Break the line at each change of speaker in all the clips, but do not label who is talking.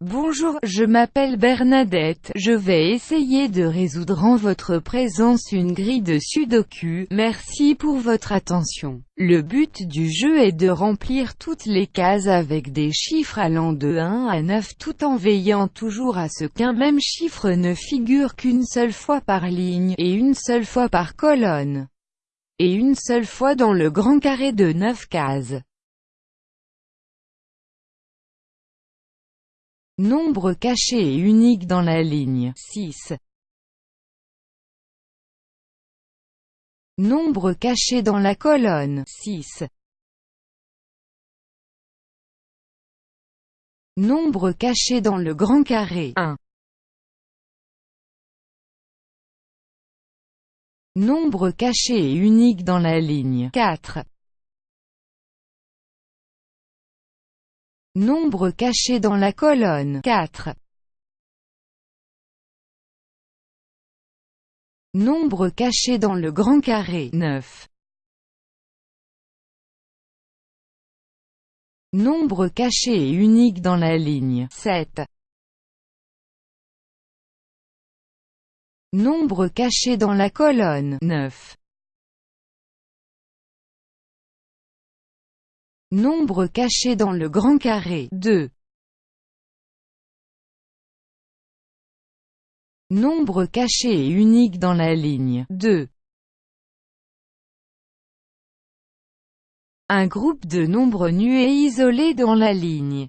Bonjour, je m'appelle Bernadette, je vais essayer de résoudre en votre présence une grille de sudoku, merci pour votre attention. Le but du jeu est de remplir toutes les cases avec des chiffres allant de 1 à 9 tout en veillant toujours à ce qu'un même chiffre ne figure qu'une seule fois par ligne, et une seule fois par colonne, et une seule fois dans le grand carré de 9 cases. Nombre caché et unique dans la ligne 6. Nombre caché dans la colonne 6. Nombre caché dans le grand carré 1. Nombre caché et unique dans la ligne 4. Nombre caché dans la colonne 4. Nombre caché dans le grand carré 9. Nombre caché et unique dans la ligne 7. Nombre caché dans la colonne 9. Nombre caché dans le grand carré 2. Nombre caché et unique dans la ligne 2. Un groupe de nombres nus et isolés dans la ligne.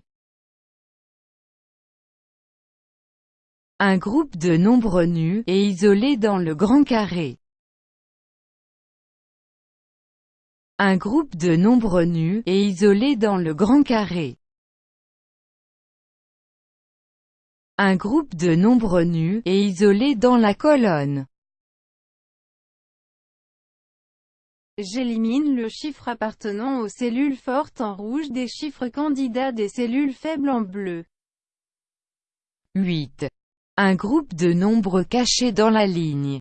Un groupe de nombres nus et isolés dans le grand carré. Un groupe de nombres nus et isolés dans le grand carré. Un groupe de nombres nus et isolés dans la colonne.
J'élimine le chiffre appartenant aux cellules fortes en rouge des chiffres candidats des cellules faibles en bleu.
8. Un groupe de nombres cachés dans la ligne.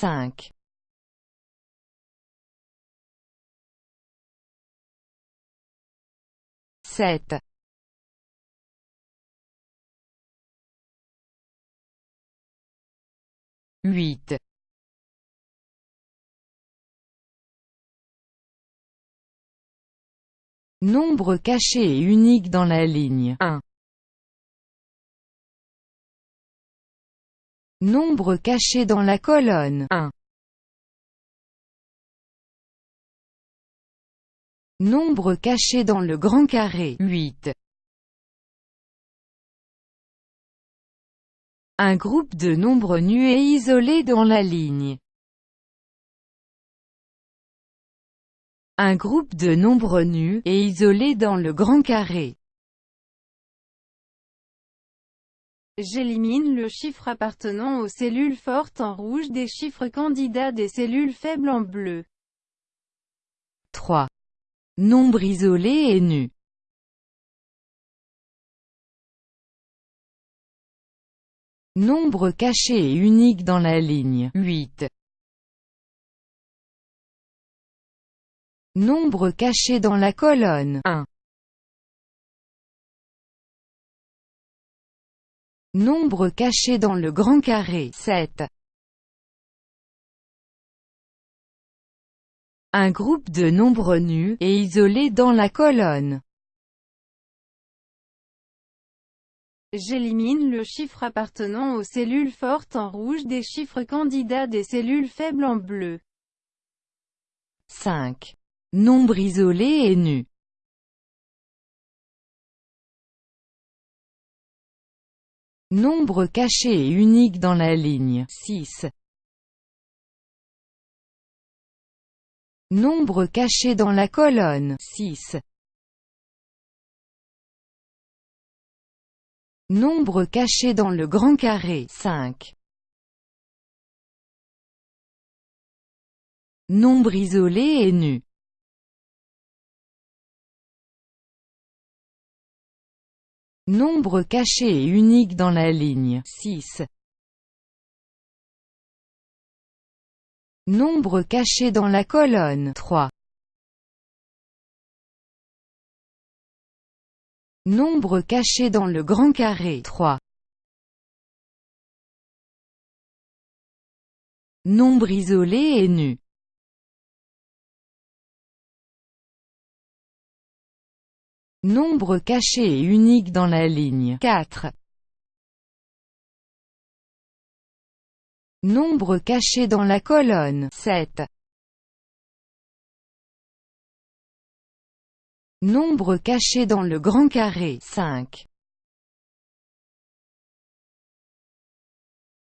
Cinq. Sept. Huit. Nombre caché et unique dans la ligne 1. Nombre caché dans la colonne 1. Nombre caché dans le grand carré 8. Un groupe de nombres nus et isolés dans la ligne Un groupe de nombres nus et isolés dans le grand carré.
J'élimine le chiffre appartenant aux cellules fortes en rouge des chiffres candidats des cellules faibles en bleu.
3. Nombre isolé et nu. Nombre caché et unique dans la ligne 8. Nombre caché dans la colonne 1. Nombre caché dans le grand carré 7. Un groupe de nombres nus et isolés dans la colonne.
J'élimine le chiffre appartenant aux cellules fortes en rouge des chiffres candidats des cellules faibles en bleu.
5. Nombre isolé et nu. Nombre caché et unique dans la ligne 6. Nombre caché dans la colonne 6. Nombre caché dans le grand carré 5. Nombre isolé et nu. Nombre caché et unique dans la ligne 6. Nombre caché dans la colonne 3. Nombre caché dans le grand carré 3. Nombre isolé et nu. Nombre caché et unique dans la ligne 4. Nombre caché dans la colonne 7. Nombre caché dans le grand carré 5.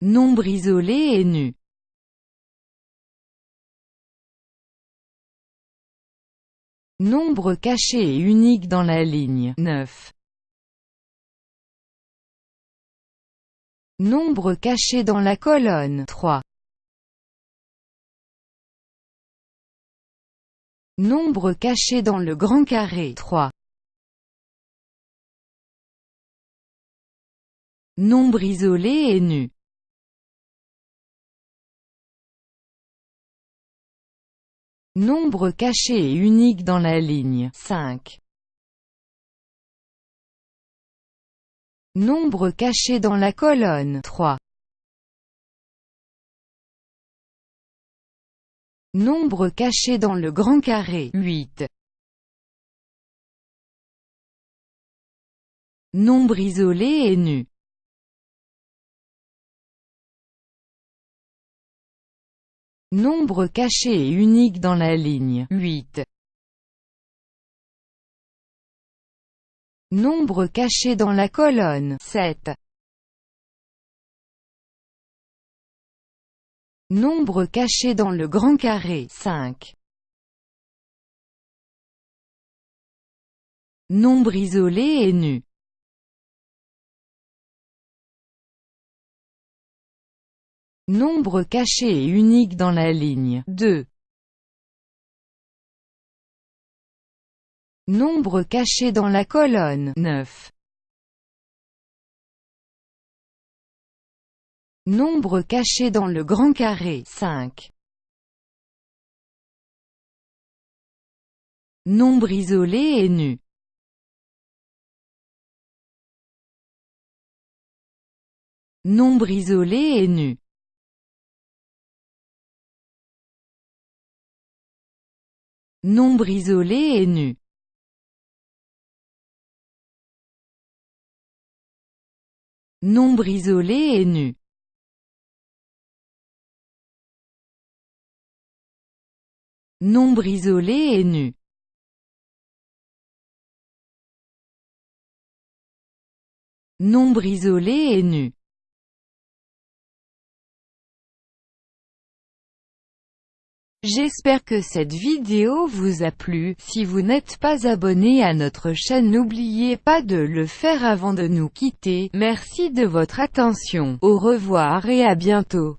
Nombre isolé et nu. Nombre caché et unique dans la ligne 9. Nombre caché dans la colonne 3. Nombre caché dans le grand carré 3. Nombre isolé et nu. Nombre caché et unique dans la ligne 5. Nombre caché dans la colonne 3. Nombre caché dans le grand carré 8. Nombre isolé et nu. Nombre caché et unique dans la ligne 8. Nombre caché dans la colonne 7. Nombre caché dans le grand carré 5. Nombre isolé et nu. Nombre caché et unique dans la ligne 2. Nombre caché dans la colonne 9. Nombre caché dans le grand carré 5. Nombre isolé et nu. Nombre isolé et nu. Nombre isolé et nu. Nombre isolé et nu. Nombre isolé et nu. Nombre isolé et nu. J'espère que cette vidéo vous a plu, si vous n'êtes pas abonné à notre chaîne n'oubliez pas de le faire avant de nous quitter, merci de votre attention, au revoir et à bientôt.